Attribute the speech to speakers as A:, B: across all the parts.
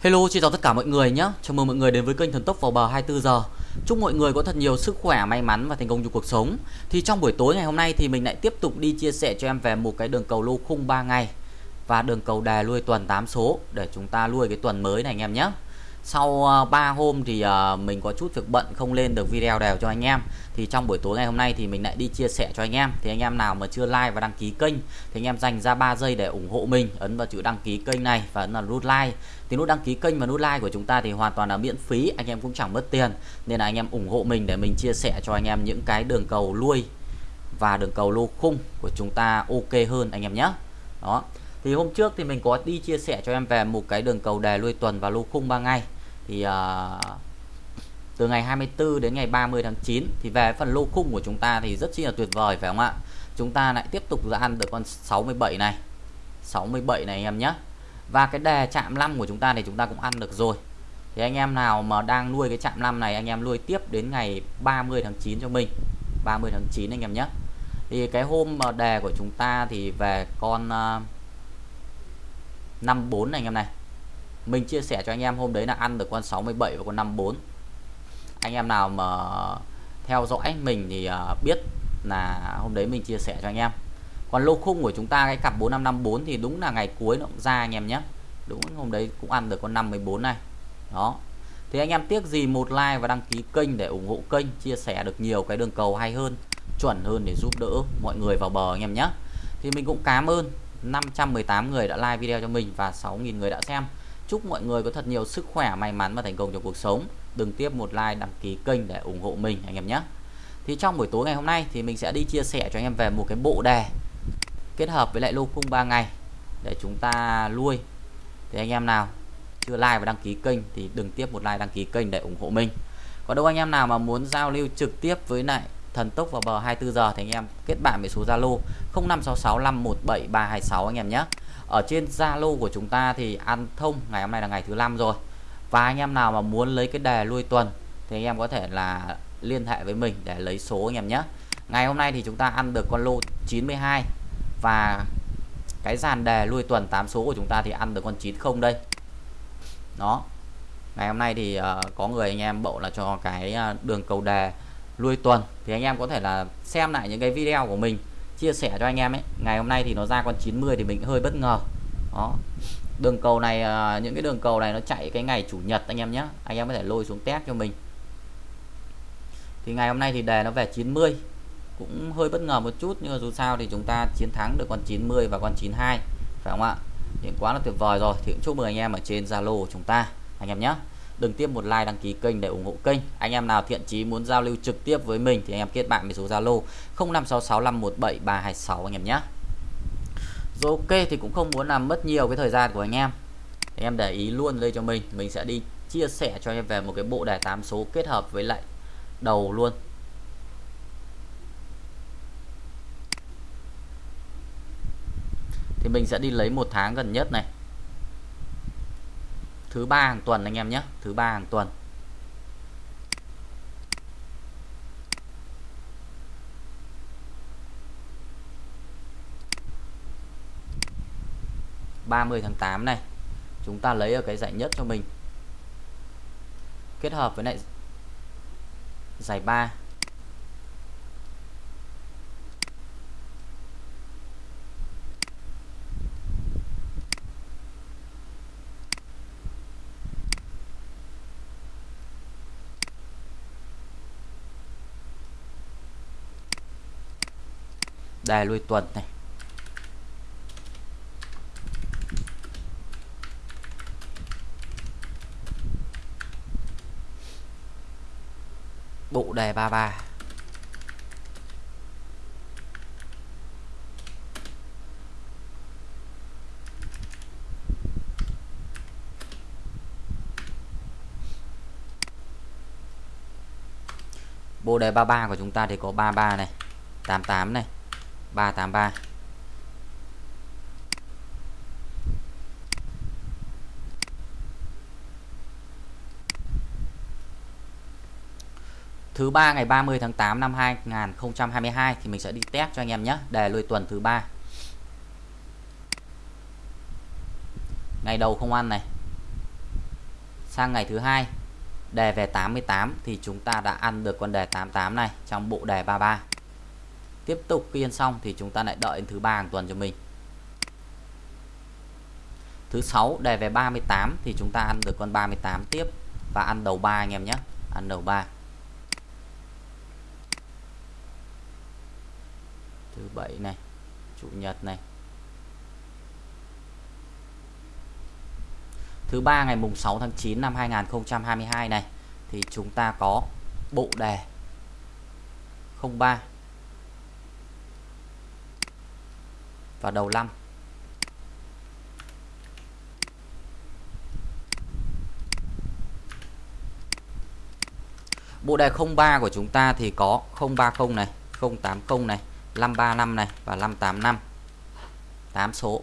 A: Hello, xin chào tất cả mọi người nhé. Chào mừng mọi người đến với kênh Thần Tốc vào bờ 24 giờ. Chúc mọi người có thật nhiều sức khỏe, may mắn và thành công trong cuộc sống. Thì trong buổi tối ngày hôm nay thì mình lại tiếp tục đi chia sẻ cho em về một cái đường cầu lô khung 3 ngày và đường cầu đề lui tuần 8 số để chúng ta lui cái tuần mới này anh em nhé sau ờ, 3 hôm thì ờ, mình có chút việc bận không lên được video đều cho anh em. Thì trong buổi tối ngày hôm nay thì mình lại đi chia sẻ cho anh em. Thì anh em nào mà chưa like và đăng ký kênh, thì anh em dành ra 3 giây để ủng hộ mình. Ấn vào chữ đăng ký kênh này và ấn vào nút like. Thì nút đăng ký kênh và nút like của chúng ta thì hoàn toàn là miễn phí. Anh em cũng chẳng mất tiền. Nên là anh em ủng hộ mình để mình chia sẻ cho anh em những cái đường cầu lui và đường cầu lô khung của chúng ta ok hơn anh em nhé. Đó. Thì hôm trước thì mình có đi chia sẻ cho em về một cái đường cầu đề lui tuần và lô khung 3 ngày thì uh, từ ngày 24 đến ngày 30 tháng 9 thì về phần lô khung của chúng ta thì rất chi là tuyệt vời phải không ạ? Chúng ta lại tiếp tục ra ăn được con 67 này. 67 này anh em nhé. Và cái đề chạm 5 của chúng ta thì chúng ta cũng ăn được rồi. Thì anh em nào mà đang nuôi cái chạm 5 này anh em nuôi tiếp đến ngày 30 tháng 9 cho mình. 30 tháng 9 anh em nhé. Thì cái hôm mà đề của chúng ta thì về con à, uh, 54 này anh em này mình chia sẻ cho anh em hôm đấy là ăn được con 67 và con 54 anh em nào mà theo dõi mình thì à, biết là hôm đấy mình chia sẻ cho anh em. Còn lô khung của chúng ta, cái cặp 4554 thì đúng là ngày cuối nó cũng ra anh em nhé. Đúng, hôm đấy cũng ăn được con 514 này. Đó. Thì anh em tiếc gì một like và đăng ký kênh để ủng hộ kênh, chia sẻ được nhiều cái đường cầu hay hơn, chuẩn hơn để giúp đỡ mọi người vào bờ anh em nhé. Thì mình cũng cảm ơn 518 người đã like video cho mình và 6.000 người đã xem. Chúc mọi người có thật nhiều sức khỏe, may mắn và thành công trong cuộc sống. Đừng tiếp một like, đăng ký kênh để ủng hộ mình anh em nhé. Thì trong buổi tối ngày hôm nay thì mình sẽ đi chia sẻ cho anh em về một cái bộ đề kết hợp với lại lô khung 3 ngày để chúng ta nuôi. Thì anh em nào chưa like và đăng ký kênh thì đừng tiếp một like đăng ký kênh để ủng hộ mình. Còn đâu anh em nào mà muốn giao lưu trực tiếp với lại thần tốc vào bờ 24 giờ thì anh em kết bạn với số Zalo 0566517326 anh em nhé ở trên Zalo của chúng ta thì ăn thông ngày hôm nay là ngày thứ năm rồi. Và anh em nào mà muốn lấy cái đề lui tuần thì anh em có thể là liên hệ với mình để lấy số anh em nhé. Ngày hôm nay thì chúng ta ăn được con lô 92 và cái dàn đề lui tuần 8 số của chúng ta thì ăn được con 90 đây. Đó. Ngày hôm nay thì uh, có người anh em bộ là cho cái uh, đường cầu đề lui tuần thì anh em có thể là xem lại những cái video của mình chia sẻ cho anh em ấy. Ngày hôm nay thì nó ra con 90 thì mình hơi bất ngờ. Đó. Đường cầu này à, những cái đường cầu này nó chạy cái ngày chủ nhật anh em nhé. Anh em có thể lôi xuống test cho mình. Thì ngày hôm nay thì đề nó về 90 cũng hơi bất ngờ một chút, nhưng mà dù sao thì chúng ta chiến thắng được con 90 và con 92 phải không ạ? Những quá là tuyệt vời rồi. Thì cũng chúc mừng anh em ở trên Zalo của chúng ta, anh em nhé đừng tiếp một like đăng ký kênh để ủng hộ kênh. Anh em nào thiện chí muốn giao lưu trực tiếp với mình thì anh em kết bạn với số Zalo 0566517326 anh em nhé. Rồi ok, thì cũng không muốn làm mất nhiều cái thời gian của anh em. Anh em để ý luôn đây cho mình. Mình sẽ đi chia sẻ cho anh em về một cái bộ đề 8 số kết hợp với lại đầu luôn. Thì mình sẽ đi lấy một tháng gần nhất này thứ ba hàng tuần anh em nhé, thứ ba hàng tuần. Ba mươi tháng tám này, chúng ta lấy ở cái giải nhất cho mình. Kết hợp với lại giải ba. đài lui tuần này. Bộ đề 33 bộ đề 33 của chúng ta thì có 33 này 88 này. 383 Thứ ba ngày 30 tháng 8 năm 2022 thì mình sẽ đi test cho anh em nhé, đề lùi tuần thứ ba. Ngày đầu không ăn này. sang ngày thứ hai đề về 88 thì chúng ta đã ăn được con đề 88 này trong bộ đề 33 tiếp tục khi ăn xong thì chúng ta lại đợi đến thứ ba hàng tuần cho mình. Thứ sáu, đề về 38 thì chúng ta ăn được con 38 tiếp và ăn đầu ba anh em nhé. Ăn đầu ba. Thứ bảy này, chủ nhật này. Thứ ba ngày mùng 6 tháng 9 năm 2022 này thì chúng ta có bộ đề 03 và đầu năm Bộ đề 03 của chúng ta thì có 030 này, 080 này, 535 này và 585. 8 số.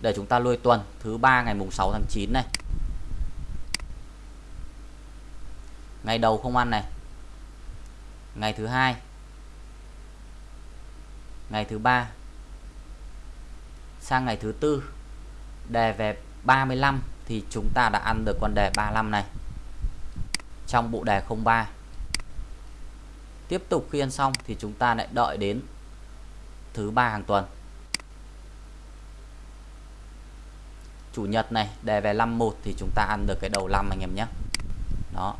A: Để chúng ta lôi tuần thứ ba ngày mùng 6 tháng 9 này. Ngày đầu không ăn này. Ngày thứ hai. Ngày thứ ba. Sang ngày thứ tư. Đề về 35 thì chúng ta đã ăn được con đề 35 này. Trong bộ đề 03 tiếp tục khi ăn xong thì chúng ta lại đợi đến thứ ba hàng tuần. Chủ nhật này, đề về 51 thì chúng ta ăn được cái đầu 5 anh em nhé. Đó.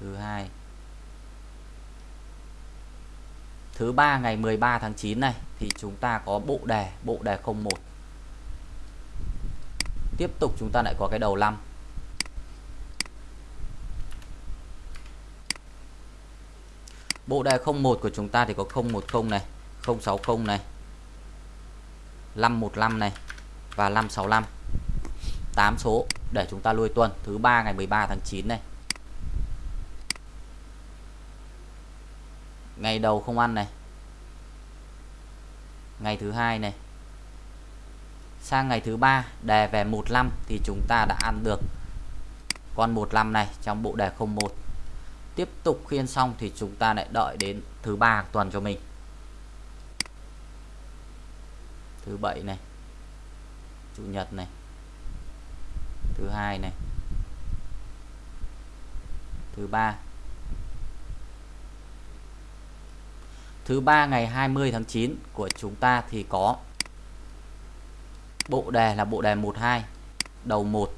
A: Thứ hai. Thứ ba ngày 13 tháng 9 này, thì chúng ta có bộ đề bộ đề 01 tiếp tục chúng ta lại có cái đầu 5 bộ đề 01 của chúng ta thì có 010 này 060 này 515 này và 565 8 số để chúng ta lui tuần, thứ ba ngày 13 tháng 9 này. Ngày đầu không ăn này. Ngày thứ hai này. Sang ngày thứ ba, đề về 15 thì chúng ta đã ăn được con 15 này trong bộ đề 01 tiếp tục khiên xong thì chúng ta lại đợi đến thứ ba tuần cho mình. Thứ bảy này. Chủ nhật này. Thứ hai này. Thứ ba. Thứ ba ngày 20 tháng 9 của chúng ta thì có Bộ đề là bộ đề 12 Đầu 1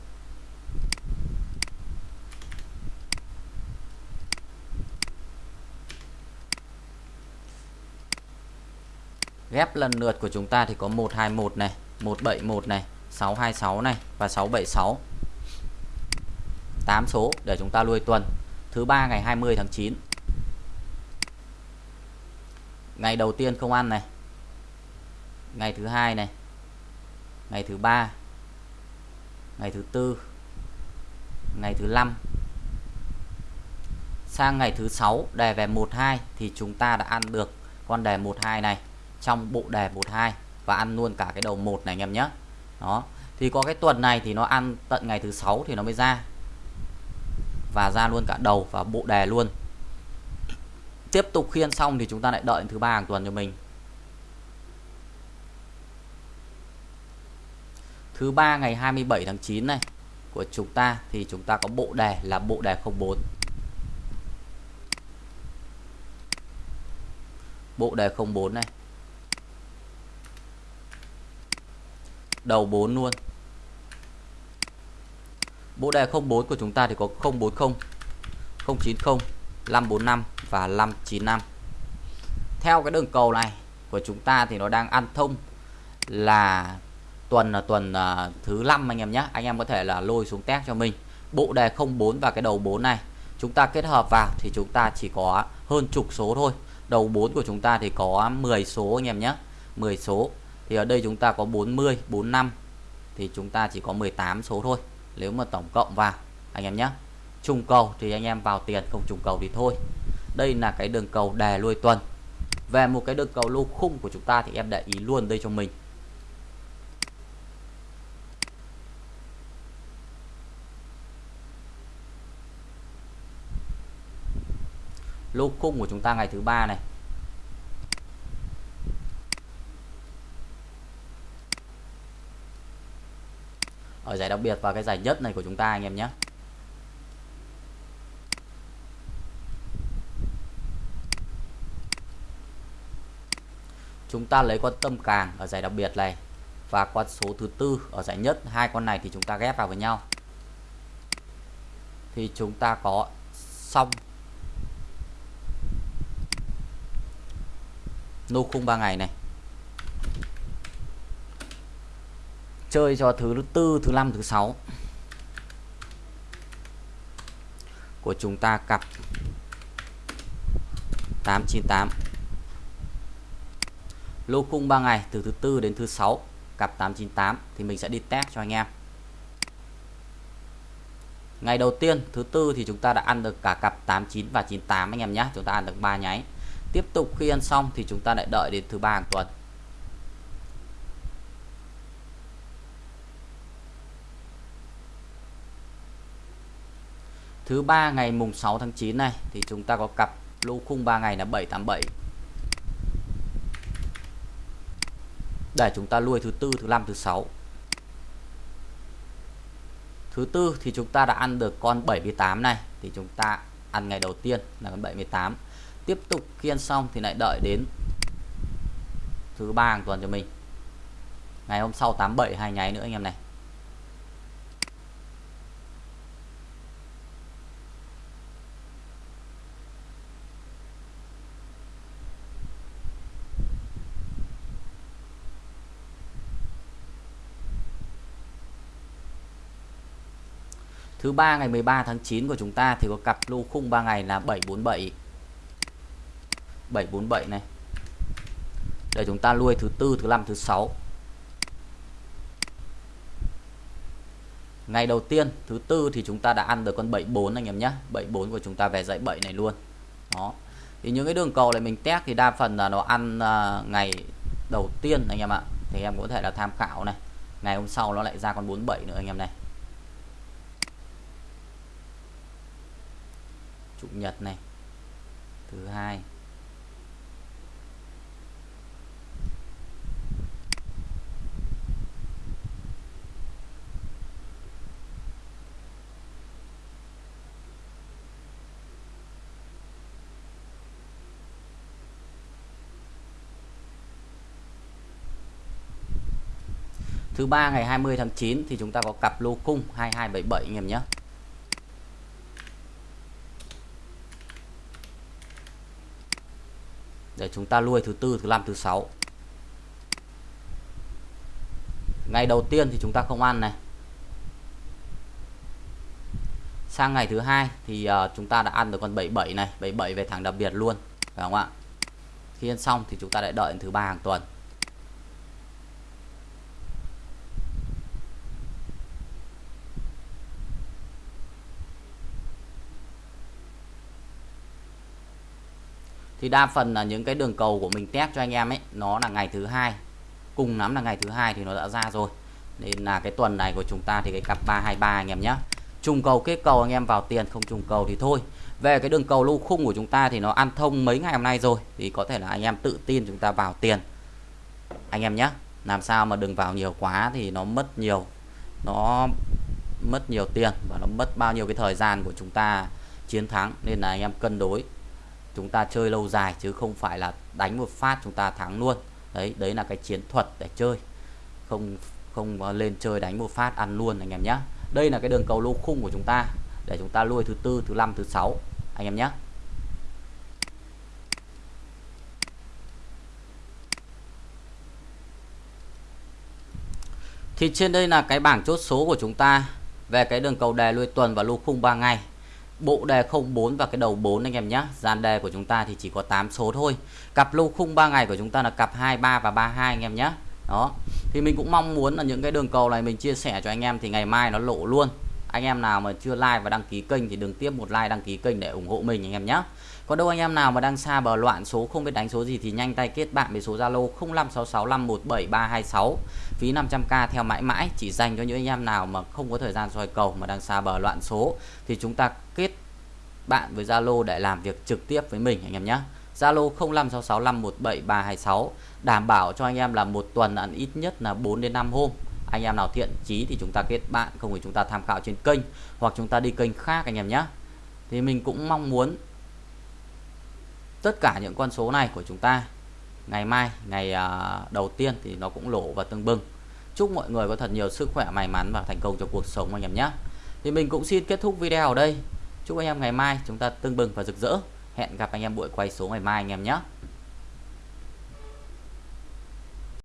A: Ghép lần lượt của chúng ta thì có 121 này 171 này 626 này và 676 8 số để chúng ta nuôi tuần. Thứ ba ngày 20 tháng 9 Ngày đầu tiên không ăn này. Ngày thứ hai này. Ngày thứ ba. Ngày thứ tư. Ngày thứ năm. Sang ngày thứ sáu, đề về 12 thì chúng ta đã ăn được con đề 12 này trong bộ đề 12 và ăn luôn cả cái đầu một này anh em nhé. Đó. Thì có cái tuần này thì nó ăn tận ngày thứ sáu thì nó mới ra. Và ra luôn cả đầu và bộ đề luôn tiếp tục khiên xong thì chúng ta lại đợi thứ ba hàng tuần cho mình. Thứ ba ngày 27 tháng 9 này, của chúng ta thì chúng ta có bộ đề là bộ đề 04 bộ đề 04 này. Đầu 4 luôn. Bộ đề 04 của chúng ta thì có 040 090 545 và 595 theo cái đường cầu này của chúng ta thì nó đang ăn thông là tuần là tuần uh, thứ năm anh em nhé. Anh em có thể là lôi xuống test cho mình. Bộ đề 04 và cái đầu 4 này chúng ta kết hợp vào thì chúng ta chỉ có hơn chục số thôi. Đầu 4 của chúng ta thì có 10 số anh em nhé. 10 số. Thì ở đây chúng ta có 40 45 thì chúng ta chỉ có 18 số thôi. Nếu mà tổng cộng vào anh em nhé trùng cầu thì anh em vào tiền, không trùng cầu thì thôi. Đây là cái đường cầu đè lui tuần. Về một cái đường cầu lô khung của chúng ta thì em để ý luôn đây cho mình. Lô khung của chúng ta ngày thứ ba này. Ở giải đặc biệt và cái giải nhất này của chúng ta anh em nhé. Chúng ta lấy con tâm càng ở giải đặc biệt này và con số thứ tư ở giải nhất. Hai con này thì chúng ta ghép vào với nhau. Thì chúng ta có xong nô khung 3 ngày này. Chơi cho thứ tư, thứ năm, thứ sáu của chúng ta cặp 898 lô khung 3 ngày từ thứ tư đến thứ sáu, cặp 898 thì mình sẽ đi test cho anh em. Ngày đầu tiên, thứ tư thì chúng ta đã ăn được cả cặp 89 và 98 anh em nhé. Chúng ta ăn được 3 nháy. Tiếp tục khi ăn xong thì chúng ta lại đợi đến thứ ba hàng tuần. Thứ ba ngày mùng 6 tháng 9 này thì chúng ta có cặp lô khung 3 ngày là 787 để chúng ta nuôi thứ tư, thứ năm, thứ sáu. Thứ tư thì chúng ta đã ăn được con 78 này, thì chúng ta ăn ngày đầu tiên là con 78 tiếp tục khi ăn xong thì lại đợi đến thứ ba hàng tuần cho mình. Ngày hôm sau 87 hai nháy nữa anh em này. Thứ ba ngày 13 tháng 9 của chúng ta thì có cặp lô khung 3 ngày là 747. 747 này. Để chúng ta nuôi thứ tư, thứ năm, thứ sáu. Ngày đầu tiên, thứ tư thì chúng ta đã ăn được con 74 anh em nhé. 74 của chúng ta về dãy 7 này luôn. Đó. Thì những cái đường cầu này mình test thì đa phần là nó ăn à, ngày đầu tiên anh em ạ. Thì em có thể là tham khảo này. Ngày hôm sau nó lại ra con 47 nữa anh em này. Chủ nhật này thứ hai Thứ ba ngày 20 tháng 9 thì chúng ta có cặp lô cung 2277 anh em nhé. Để chúng ta nuôi thứ tư thứ năm thứ sáu. Ngày đầu tiên thì chúng ta không ăn này. Sang ngày thứ hai thì uh, chúng ta đã ăn được con 77 này. 77 về thẳng đặc biệt luôn phải không ạ? Khi ăn xong thì chúng ta lại đợi đến thứ ba hàng tuần. Thì đa phần là những cái đường cầu của mình test cho anh em ấy, nó là ngày thứ hai. Cùng lắm là ngày thứ hai thì nó đã ra rồi. Nên là cái tuần này của chúng ta thì cái cặp 323 anh em nhé trùng cầu kết cầu anh em vào tiền, không trùng cầu thì thôi. Về cái đường cầu lô khung của chúng ta thì nó ăn thông mấy ngày hôm nay rồi, thì có thể là anh em tự tin chúng ta vào tiền. Anh em nhé làm sao mà đừng vào nhiều quá thì nó mất nhiều, nó mất nhiều tiền và nó mất bao nhiêu cái thời gian của chúng ta chiến thắng. Nên là anh em cân đối chúng ta chơi lâu dài chứ không phải là đánh một phát chúng ta thắng luôn. Đấy đấy là cái chiến thuật để chơi. Không không lên chơi đánh một phát ăn luôn, anh em nhé đây là cái đường cầu lô khung của chúng ta. Để chúng ta lui thứ tư, thứ năm, thứ sáu, anh em nhé thì trên đây là cái bảng chốt số của chúng ta về cái đường cầu đề lui tuần và lô khung 3 ngày bộ đề 04 và cái đầu 4 anh em nhé dàn đề của chúng ta thì chỉ có 8 số thôi. Cặp lô khung 3 ngày của chúng ta là cặp 23 và 32 anh em nhé đó. Thì mình cũng mong muốn là những cái đường cầu này mình chia sẻ cho anh em thì ngày mai nó lộ luôn anh em nào mà chưa like và đăng ký kênh thì đừng tiếp một like, đăng ký kênh để ủng hộ mình anh em nhé. Có đâu anh em nào mà đang xa bờ loạn số, không biết đánh số gì thì nhanh tay kết bạn với số Zalo 0566517326 phí 500k theo mãi mãi, chỉ dành cho những anh em nào mà không có thời gian soi cầu mà đang xa bờ loạn số thì chúng ta kết bạn với Zalo để làm việc trực tiếp với mình anh em nhé. Zalo 0566517326 đảm bảo cho anh em là một tuần ăn ít nhất là 4 đến 5 hôm anh em nào thiện chí thì chúng ta kết bạn, không thì chúng ta tham khảo trên kênh, hoặc chúng ta đi kênh khác anh em nhé. Thì mình cũng mong muốn tất cả những con số này của chúng ta ngày mai, ngày à, đầu tiên thì nó cũng lỗ và tương bừng. Chúc mọi người có thật nhiều sức khỏe, may mắn và thành công trong cuộc sống anh em nhé. Thì mình cũng xin kết thúc video ở đây. Chúc anh em ngày mai chúng ta tương bừng và rực rỡ. Hẹn gặp anh em buổi quay số ngày mai anh em nhé.